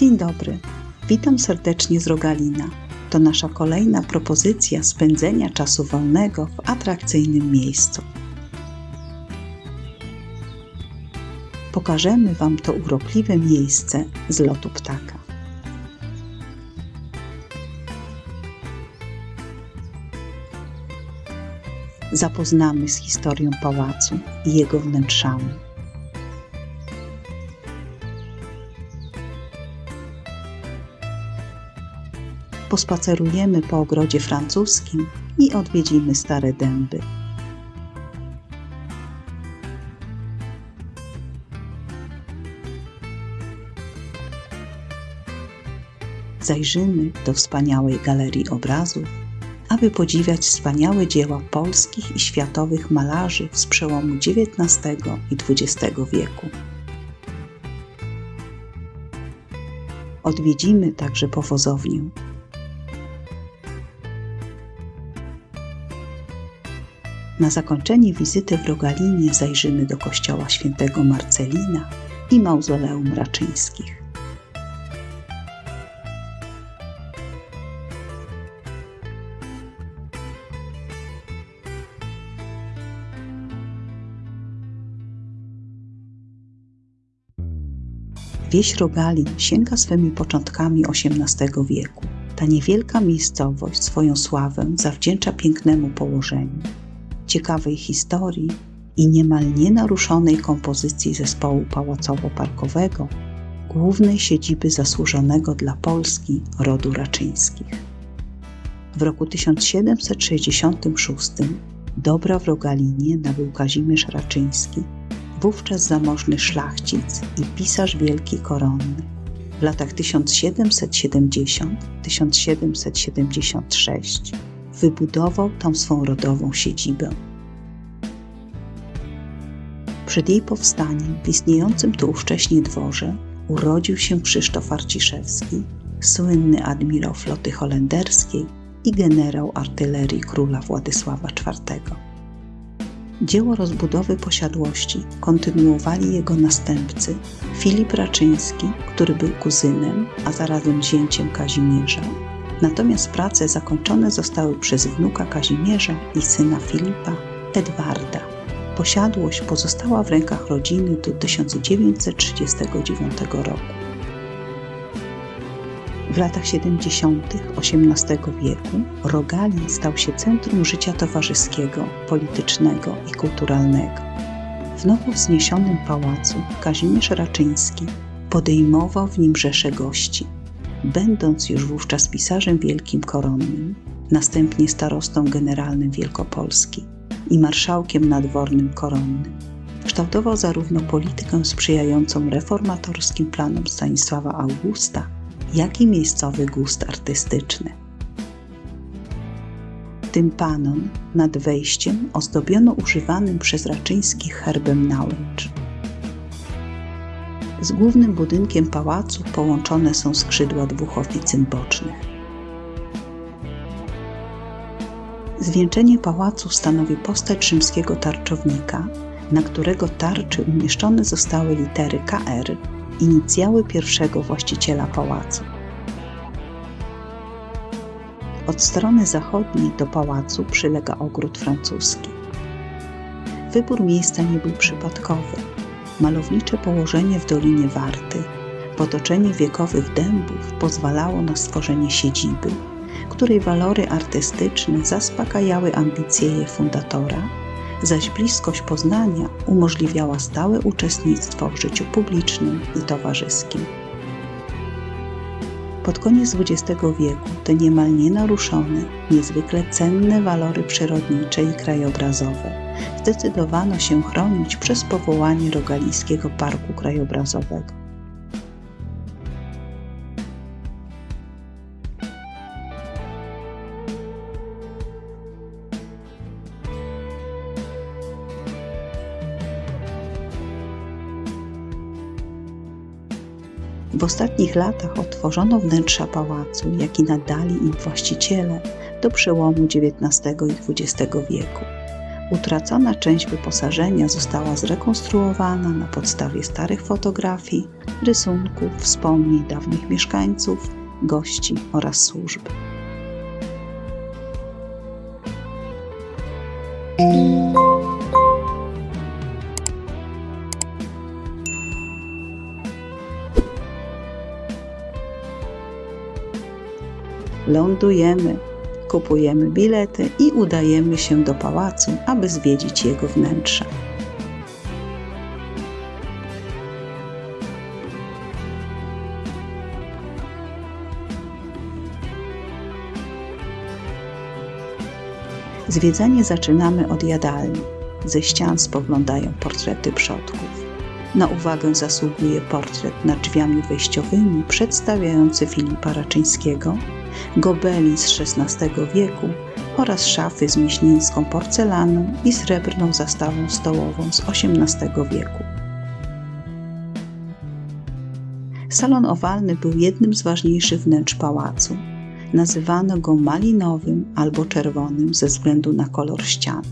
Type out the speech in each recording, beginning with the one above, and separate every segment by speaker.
Speaker 1: Dzień dobry, witam serdecznie z Rogalina. To nasza kolejna propozycja spędzenia czasu wolnego w atrakcyjnym miejscu. Pokażemy Wam to urokliwe miejsce z lotu ptaka. Zapoznamy z historią pałacu i jego wnętrzami. Pospacerujemy po ogrodzie francuskim i odwiedzimy stare dęby. Zajrzymy do wspaniałej galerii obrazów, aby podziwiać wspaniałe dzieła polskich i światowych malarzy z przełomu XIX i XX wieku. Odwiedzimy także powozownię, Na zakończenie wizyty w Rogalinie zajrzymy do kościoła świętego Marcelina i mauzoleum Raczyńskich. Wieś Rogalin sięga swymi początkami XVIII wieku. Ta niewielka miejscowość swoją sławę zawdzięcza pięknemu położeniu ciekawej historii i niemal nienaruszonej kompozycji zespołu pałacowo-parkowego, głównej siedziby zasłużonego dla Polski rodu Raczyńskich. W roku 1766 dobra w Rogalinie nabył Kazimierz Raczyński, wówczas zamożny szlachcic i pisarz wielki koronny. W latach 1770-1776 wybudował tam swą rodową siedzibę. Przed jej powstaniem w istniejącym tu ówcześnie dworze urodził się Krzysztof Arciszewski, słynny admirał floty holenderskiej i generał artylerii króla Władysława IV. Dzieło rozbudowy posiadłości kontynuowali jego następcy Filip Raczyński, który był kuzynem, a zarazem zięciem Kazimierza, Natomiast prace zakończone zostały przez wnuka Kazimierza i syna Filipa, Edwarda. Posiadłość pozostała w rękach rodziny do 1939 roku. W latach 70. XVIII wieku Rogalin stał się centrum życia towarzyskiego, politycznego i kulturalnego. W nowo wzniesionym pałacu Kazimierz Raczyński podejmował w nim rzesze gości – będąc już wówczas pisarzem wielkim koronnym, następnie starostą generalnym Wielkopolski i marszałkiem nadwornym koronnym. Kształtował zarówno politykę sprzyjającą reformatorskim planom Stanisława Augusta, jak i miejscowy gust artystyczny. Tympanon nad wejściem ozdobiono używanym przez Raczyńskich herbem nałęcz. Z głównym budynkiem pałacu połączone są skrzydła dwóch oficyn bocznych. Zwieńczenie pałacu stanowi postać rzymskiego tarczownika, na którego tarczy umieszczone zostały litery KR, inicjały pierwszego właściciela pałacu. Od strony zachodniej do pałacu przylega ogród francuski. Wybór miejsca nie był przypadkowy malownicze położenie w Dolinie Warty, potoczenie wiekowych dębów pozwalało na stworzenie siedziby, której walory artystyczne zaspokajały ambicje jej fundatora, zaś bliskość Poznania umożliwiała stałe uczestnictwo w życiu publicznym i towarzyskim. Pod koniec XX wieku te niemal nienaruszone, niezwykle cenne walory przyrodnicze i krajobrazowe zdecydowano się chronić przez powołanie Rogalińskiego Parku Krajobrazowego. W ostatnich latach otworzono wnętrza pałacu, jak i nadali im właściciele do przełomu XIX i XX wieku Utracona część wyposażenia została zrekonstruowana na podstawie starych fotografii, rysunków, wspomnień dawnych mieszkańców, gości oraz służb. Lądujemy, kupujemy bilety i udajemy się do pałacu, aby zwiedzić jego wnętrze. Zwiedzanie zaczynamy od jadalni. Ze ścian spoglądają portrety przodków. Na uwagę zasługuje portret nad drzwiami wejściowymi przedstawiający Filipa Raczyńskiego, gobelin z XVI wieku oraz szafy z miśnińską porcelaną i srebrną zastawą stołową z XVIII wieku. Salon owalny był jednym z ważniejszych wnętrz pałacu. Nazywano go malinowym albo czerwonym ze względu na kolor ścian.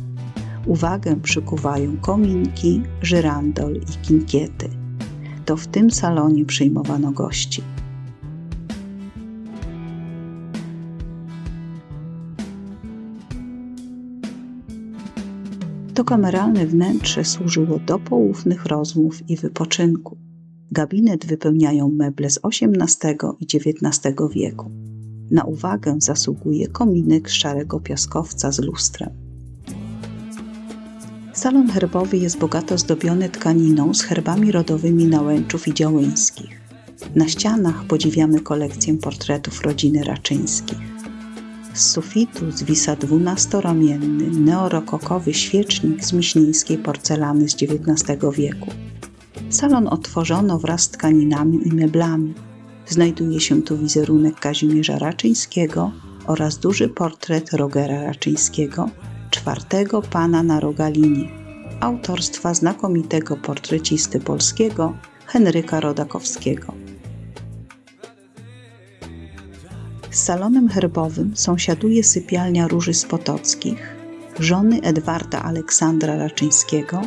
Speaker 1: Uwagę przykuwają kominki, żyrandol i kinkiety. To w tym salonie przyjmowano gości. To kameralne wnętrze służyło do poufnych rozmów i wypoczynku. Gabinet wypełniają meble z XVIII i XIX wieku. Na uwagę zasługuje kominek szarego piaskowca z lustrem. Salon herbowy jest bogato zdobiony tkaniną z herbami rodowymi Nałęczów i Działyńskich. Na ścianach podziwiamy kolekcję portretów rodziny Raczyńskich. Z sufitu zwisa dwunastoramienny, neorokokowy świecznik z miśnińskiej porcelany z XIX wieku. Salon otworzono wraz z tkaninami i meblami. Znajduje się tu wizerunek Kazimierza Raczyńskiego oraz duży portret Rogera Raczyńskiego, czwartego pana na Rogalinie, autorstwa znakomitego portrecisty polskiego Henryka Rodakowskiego. Z salonem herbowym sąsiaduje sypialnia Róży Spotockich, żony Edwarda Aleksandra Raczyńskiego,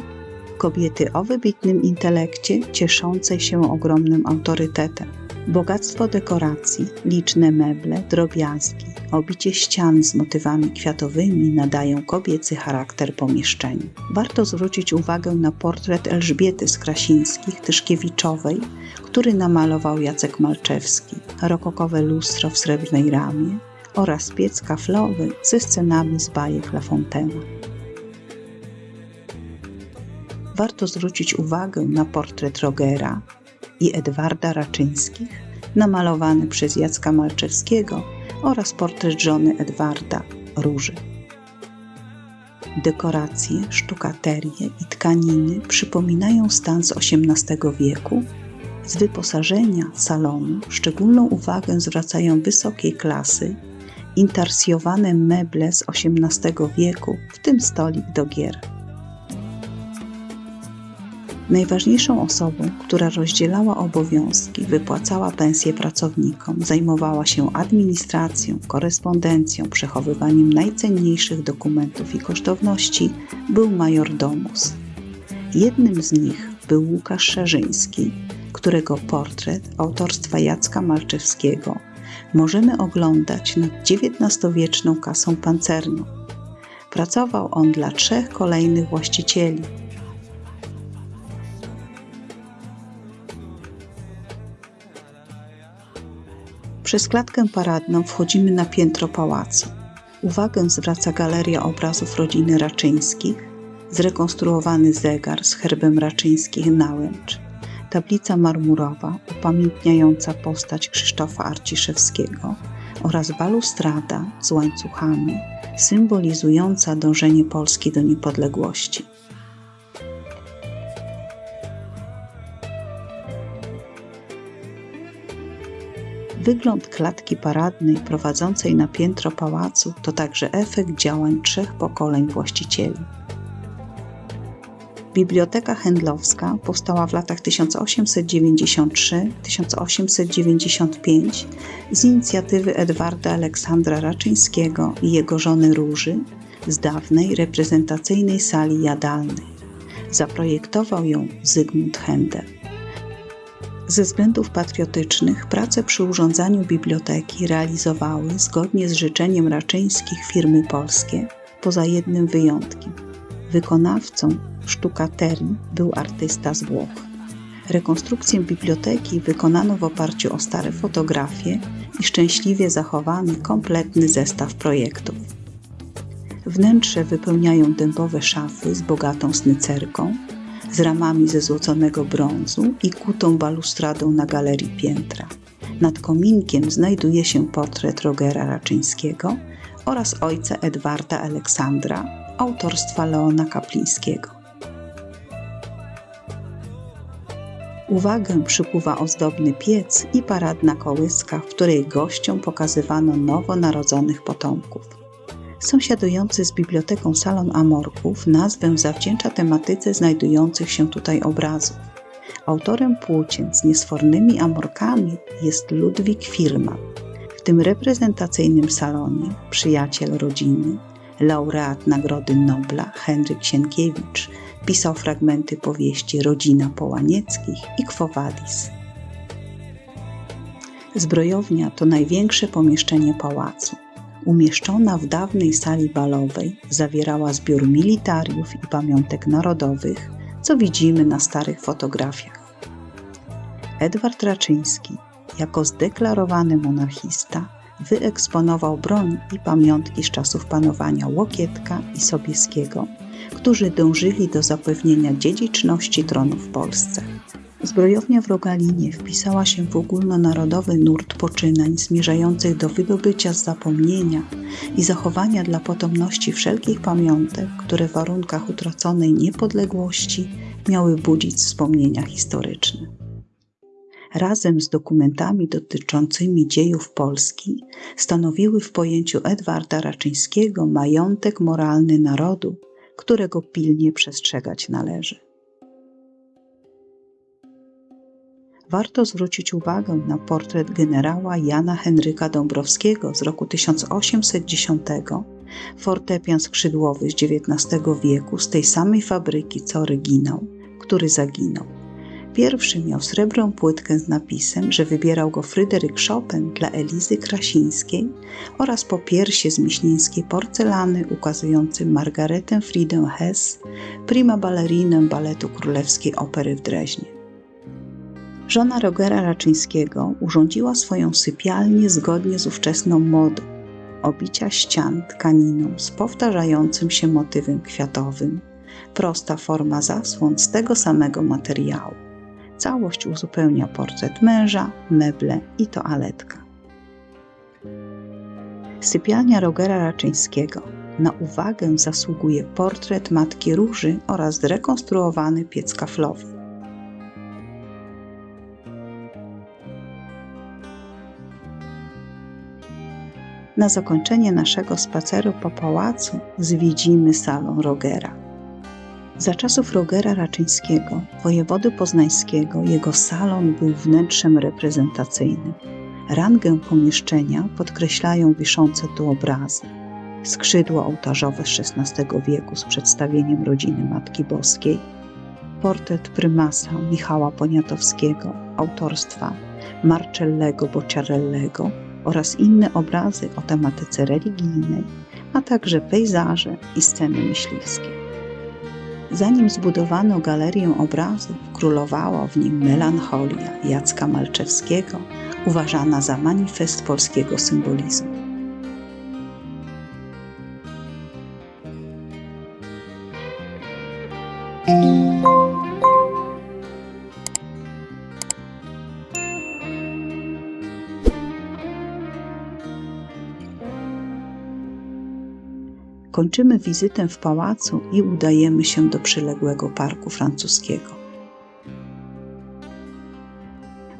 Speaker 1: kobiety o wybitnym intelekcie, cieszącej się ogromnym autorytetem. Bogactwo dekoracji, liczne meble, drobiazgi, obicie ścian z motywami kwiatowymi nadają kobiecy charakter pomieszczeniu. Warto zwrócić uwagę na portret Elżbiety z Krasińskich Tyszkiewiczowej, który namalował Jacek Malczewski, rokokowe lustro w srebrnej ramie oraz piec kaflowy ze scenami z bajek La Fontaine. Warto zwrócić uwagę na portret Rogera i Edwarda Raczyńskich, namalowany przez Jacka Malczewskiego oraz portret żony Edwarda, Róży. Dekoracje, sztukaterie i tkaniny przypominają stan z XVIII wieku. Z wyposażenia salonu szczególną uwagę zwracają wysokiej klasy intarsjowane meble z XVIII wieku, w tym stolik do gier. Najważniejszą osobą, która rozdzielała obowiązki, wypłacała pensje pracownikom, zajmowała się administracją, korespondencją, przechowywaniem najcenniejszych dokumentów i kosztowności, był major Domus. Jednym z nich był Łukasz Szerzyński, którego portret autorstwa Jacka Malczewskiego możemy oglądać nad XIX-wieczną kasą pancerną. Pracował on dla trzech kolejnych właścicieli – Przez klatkę paradną wchodzimy na piętro pałacu. Uwagę zwraca galeria obrazów rodziny Raczyńskich, zrekonstruowany zegar z herbem Raczyńskich Nałęcz, tablica marmurowa upamiętniająca postać Krzysztofa Arciszewskiego oraz balustrada z łańcuchami symbolizująca dążenie Polski do niepodległości. Wygląd klatki paradnej prowadzącej na piętro pałacu to także efekt działań trzech pokoleń właścicieli. Biblioteka Handlowska powstała w latach 1893-1895 z inicjatywy Edwarda Aleksandra Raczyńskiego i jego żony Róży z dawnej reprezentacyjnej sali jadalnej. Zaprojektował ją Zygmunt Händel. Ze względów patriotycznych prace przy urządzaniu biblioteki realizowały zgodnie z życzeniem Raczyńskich firmy polskie, poza jednym wyjątkiem. Wykonawcą sztukaterii był artysta z Włoch. Rekonstrukcję biblioteki wykonano w oparciu o stare fotografie i szczęśliwie zachowany kompletny zestaw projektów. Wnętrze wypełniają dębowe szafy z bogatą snycerką, z ramami ze złoconego brązu i kutą balustradą na galerii piętra. Nad kominkiem znajduje się portret Rogera Raczyńskiego oraz ojca Edwarda Aleksandra, autorstwa Leona Kaplińskiego. Uwagę przykuwa ozdobny piec i paradna kołyska, w której gościom pokazywano nowonarodzonych potomków. Sąsiadujący z biblioteką salon Amorków nazwę zawdzięcza tematyce znajdujących się tutaj obrazów. Autorem płócien z niesfornymi amorkami jest Ludwik Firma. W tym reprezentacyjnym salonie przyjaciel rodziny, laureat Nagrody Nobla Henryk Sienkiewicz pisał fragmenty powieści Rodzina Połanieckich i Quo Vadis. Zbrojownia to największe pomieszczenie pałacu umieszczona w dawnej sali balowej, zawierała zbiór militariów i pamiątek narodowych, co widzimy na starych fotografiach. Edward Raczyński, jako zdeklarowany monarchista, wyeksponował broń i pamiątki z czasów panowania Łokietka i Sobieskiego, którzy dążyli do zapewnienia dziedziczności tronu w Polsce. Zbrojownia w Rogalinie wpisała się w ogólnonarodowy nurt poczynań zmierzających do wydobycia z zapomnienia i zachowania dla potomności wszelkich pamiątek, które w warunkach utraconej niepodległości miały budzić wspomnienia historyczne. Razem z dokumentami dotyczącymi dziejów Polski stanowiły w pojęciu Edwarda Raczyńskiego majątek moralny narodu, którego pilnie przestrzegać należy. Warto zwrócić uwagę na portret generała Jana Henryka Dąbrowskiego z roku 1810, fortepian skrzydłowy z XIX wieku z tej samej fabryki co oryginał, który zaginął. Pierwszy miał srebrną płytkę z napisem, że wybierał go Fryderyk Chopin dla Elizy Krasińskiej oraz po piersie z miśnieńskiej porcelany ukazujący Margaretę Fridę Hess, prima ballerinę baletu Królewskiej Opery w Dreźnie. Żona Rogera Raczyńskiego urządziła swoją sypialnię zgodnie z ówczesną modą obicia ścian tkaniną z powtarzającym się motywem kwiatowym, prosta forma zasłon z tego samego materiału. Całość uzupełnia portret męża, meble i toaletka. Sypialnia Rogera Raczyńskiego. Na uwagę zasługuje portret Matki Róży oraz zrekonstruowany piec kaflowy. Na zakończenie naszego spaceru po pałacu zwiedzimy salon Rogera. Za czasów Rogera Raczyńskiego, wojewody poznańskiego, jego salon był wnętrzem reprezentacyjnym. Rangę pomieszczenia podkreślają wiszące tu obrazy. Skrzydło ołtarzowe XVI wieku z przedstawieniem rodziny Matki Boskiej, portret prymasa Michała Poniatowskiego autorstwa Marcellego Bocciarellego oraz inne obrazy o tematyce religijnej, a także pejzaże i sceny myśliwskie. Zanim zbudowano galerię obrazów, królowała w nim melancholia Jacka Malczewskiego, uważana za manifest polskiego symbolizmu. Kończymy wizytę w pałacu i udajemy się do przyległego parku francuskiego.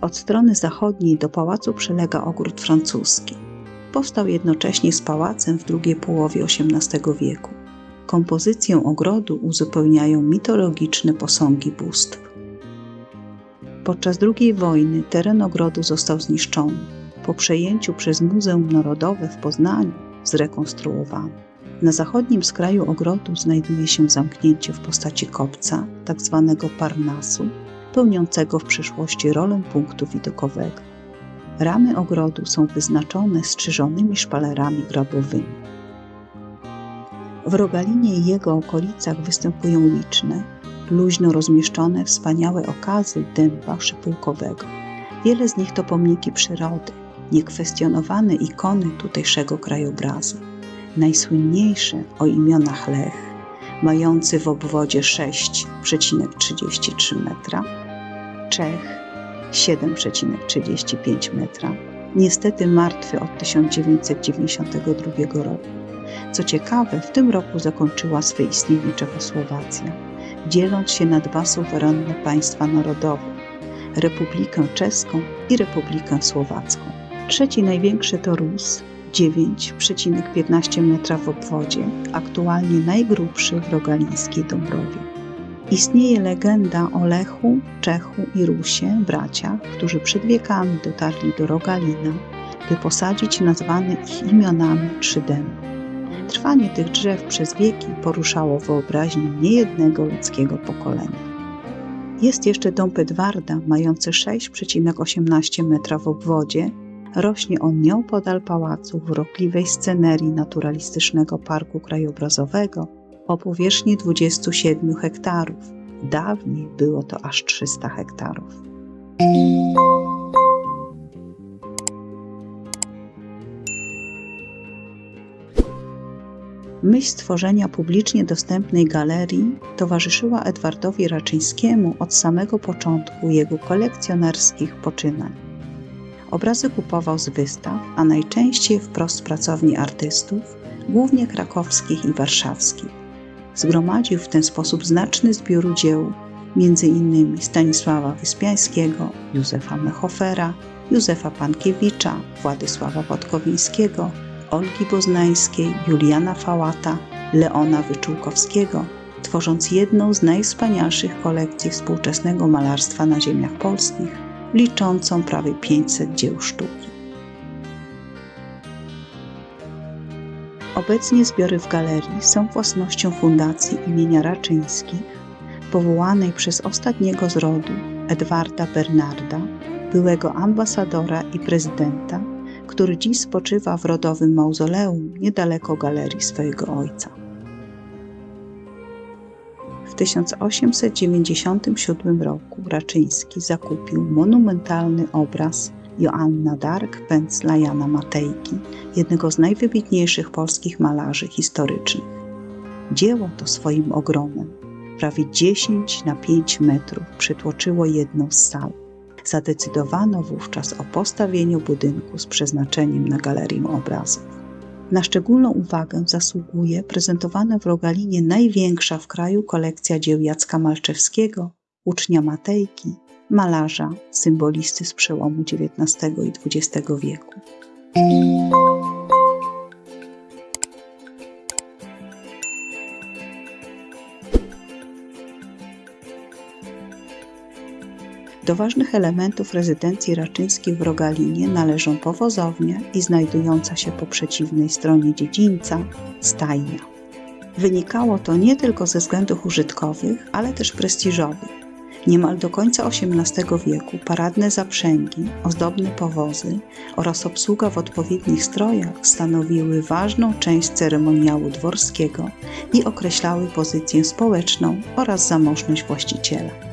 Speaker 1: Od strony zachodniej do pałacu przylega ogród francuski. Powstał jednocześnie z pałacem w drugiej połowie XVIII wieku. Kompozycję ogrodu uzupełniają mitologiczne posągi bóstw. Podczas II wojny teren ogrodu został zniszczony. Po przejęciu przez Muzeum Narodowe w Poznaniu zrekonstruowany. Na zachodnim skraju ogrodu znajduje się zamknięcie w postaci kopca, tak zwanego parnasu, pełniącego w przyszłości rolę punktu widokowego. Ramy ogrodu są wyznaczone strzyżonymi szpalerami grabowymi. W Rogalinie i jego okolicach występują liczne, luźno rozmieszczone wspaniałe okazy dęba szypułkowego. Wiele z nich to pomniki przyrody, niekwestionowane ikony tutejszego krajobrazu. Najsłynniejsze o imionach Lech, mający w obwodzie 6,33 metra, Czech 7,35 metra, niestety martwy od 1992 roku. Co ciekawe, w tym roku zakończyła swe istnienie Czechosłowacja, dzieląc się na dwa suwerenne państwa narodowe Republikę Czeską i Republikę Słowacką. Trzeci największy to Rus, 9,15 metra w obwodzie, aktualnie najgrubszy w rogalińskiej Dąbrowie. Istnieje legenda o Lechu, Czechu i Rusie, braciach, którzy przed wiekami dotarli do Rogalina, by posadzić nazwane ich imionami trzy dęby. Trwanie tych drzew przez wieki poruszało wyobraźnię niejednego ludzkiego pokolenia. Jest jeszcze dąb Edwarda, mający 6,18 metra w obwodzie. Rośnie on nieopodal pałacu w urokliwej scenerii naturalistycznego parku krajobrazowego o powierzchni 27 hektarów. Dawniej było to aż 300 hektarów. Myśl stworzenia publicznie dostępnej galerii towarzyszyła Edwardowi Raczyńskiemu od samego początku jego kolekcjonerskich poczynań. Obrazy kupował z wystaw, a najczęściej wprost z pracowni artystów, głównie krakowskich i warszawskich. Zgromadził w ten sposób znaczny zbiór dzieł, m.in. Stanisława Wyspiańskiego, Józefa Mechofera, Józefa Pankiewicza, Władysława Podkowińskiego, Olgi Boznańskiej, Juliana Fałata, Leona Wyczółkowskiego, tworząc jedną z najwspanialszych kolekcji współczesnego malarstwa na ziemiach polskich, liczącą prawie 500 dzieł sztuki. Obecnie zbiory w galerii są własnością Fundacji imienia Raczyńskich, powołanej przez ostatniego z rodu Edwarda Bernarda, byłego ambasadora i prezydenta który dziś spoczywa w rodowym mauzoleum niedaleko galerii swojego ojca. W 1897 roku Raczyński zakupił monumentalny obraz Joanna Dark pędzla Jana Matejki, jednego z najwybitniejszych polskich malarzy historycznych. Dzieło to swoim ogromem, prawie 10 na 5 metrów, przytłoczyło jedną z sal zadecydowano wówczas o postawieniu budynku z przeznaczeniem na galerię obrazów. Na szczególną uwagę zasługuje prezentowana w Rogalinie największa w kraju kolekcja dzieł Jacka Malczewskiego, ucznia Matejki, malarza, symbolisty z przełomu XIX i XX wieku. Do ważnych elementów rezydencji raczyńskiej w Rogalinie należą powozownia i znajdująca się po przeciwnej stronie dziedzińca stajnia. Wynikało to nie tylko ze względów użytkowych, ale też prestiżowych. Niemal do końca XVIII wieku paradne zaprzęgi, ozdobne powozy oraz obsługa w odpowiednich strojach stanowiły ważną część ceremoniału dworskiego i określały pozycję społeczną oraz zamożność właściciela.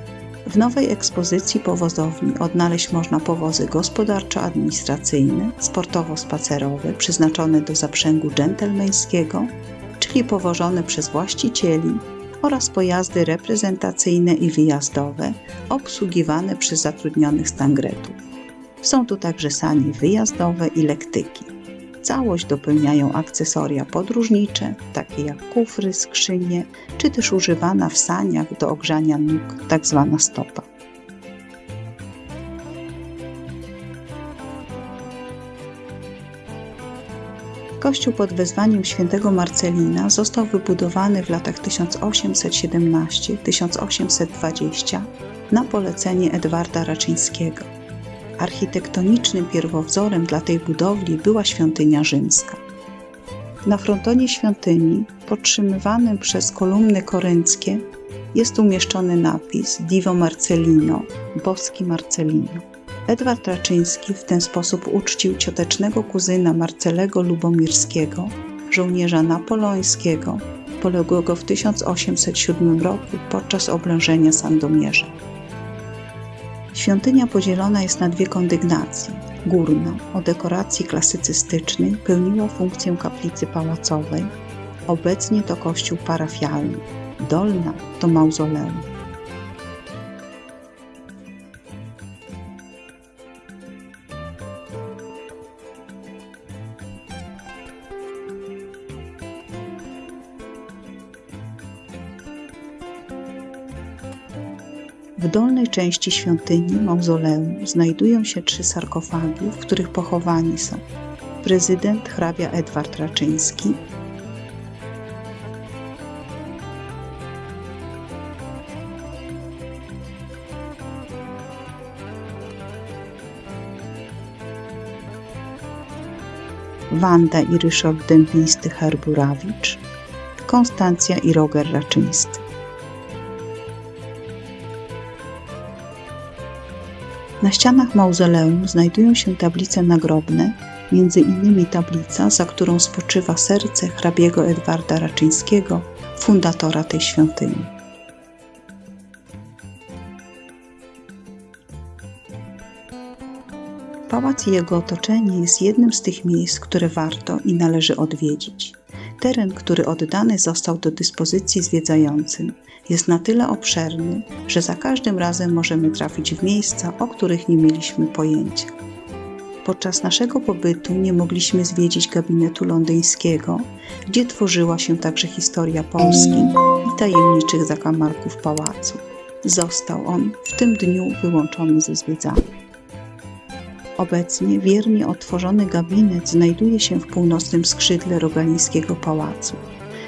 Speaker 1: W nowej ekspozycji powozowni odnaleźć można powozy gospodarczo-administracyjne, sportowo-spacerowe przeznaczone do zaprzęgu dżentelmeńskiego, czyli powożone przez właścicieli oraz pojazdy reprezentacyjne i wyjazdowe obsługiwane przez zatrudnionych stangretów. Są tu także sanie wyjazdowe i lektyki. Całość dopełniają akcesoria podróżnicze, takie jak kufry, skrzynie, czy też używana w saniach do ogrzania nóg, tak zwana stopa. Kościół pod wezwaniem świętego Marcelina został wybudowany w latach 1817-1820 na polecenie Edwarda Raczyńskiego. Architektonicznym pierwowzorem dla tej budowli była świątynia rzymska. Na frontonie świątyni, podtrzymywanym przez kolumny korynckie, jest umieszczony napis Divo Marcelino, boski Marcelino. Edward Raczyński w ten sposób uczcił ciotecznego kuzyna Marcelego Lubomirskiego, żołnierza napoleońskiego, poległego w 1807 roku podczas oblężenia Sandomierza. Świątynia podzielona jest na dwie kondygnacje. Górna, o dekoracji klasycystycznej, pełniła funkcję kaplicy pałacowej, obecnie to kościół parafialny. Dolna to mauzoleum. W dolnej części świątyni mauzoleum znajdują się trzy sarkofagi, w których pochowani są prezydent hrabia Edward Raczyński, Wanda i Ryszard Dębiństy-Herburowicz, Konstancja i Roger Raczyńscy. Na ścianach mauzoleum znajdują się tablice nagrobne, między innymi tablica, za którą spoczywa serce hrabiego Edwarda Raczyńskiego, fundatora tej świątyni. Pałac i jego otoczenie jest jednym z tych miejsc, które warto i należy odwiedzić. Teren, który oddany został do dyspozycji zwiedzającym, jest na tyle obszerny, że za każdym razem możemy trafić w miejsca, o których nie mieliśmy pojęcia. Podczas naszego pobytu nie mogliśmy zwiedzić gabinetu londyńskiego, gdzie tworzyła się także historia Polski i tajemniczych zakamarków pałacu. Został on w tym dniu wyłączony ze zwiedzania. Obecnie wiernie otworzony gabinet znajduje się w północnym skrzydle Rogalińskiego Pałacu.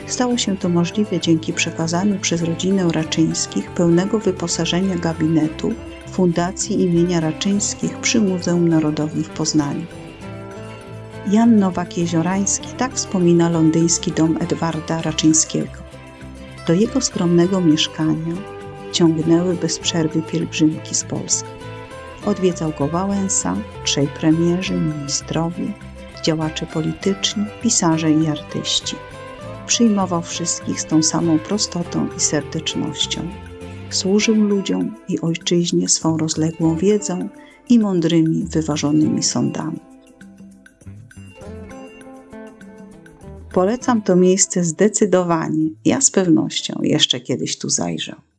Speaker 1: Stało się to możliwe dzięki przekazaniu przez rodzinę Raczyńskich pełnego wyposażenia gabinetu Fundacji imienia Raczyńskich przy Muzeum Narodowym w Poznaniu. Jan Nowak-Jeziorański tak wspomina londyński dom Edwarda Raczyńskiego. Do jego skromnego mieszkania ciągnęły bez przerwy pielgrzymki z Polski. Odwiedzał go Wałęsa, trzej premierzy, ministrowie, działacze polityczni, pisarze i artyści. Przyjmował wszystkich z tą samą prostotą i serdecznością. Służył ludziom i ojczyźnie swą rozległą wiedzą i mądrymi, wyważonymi sądami. Polecam to miejsce zdecydowanie. Ja z pewnością jeszcze kiedyś tu zajrzę.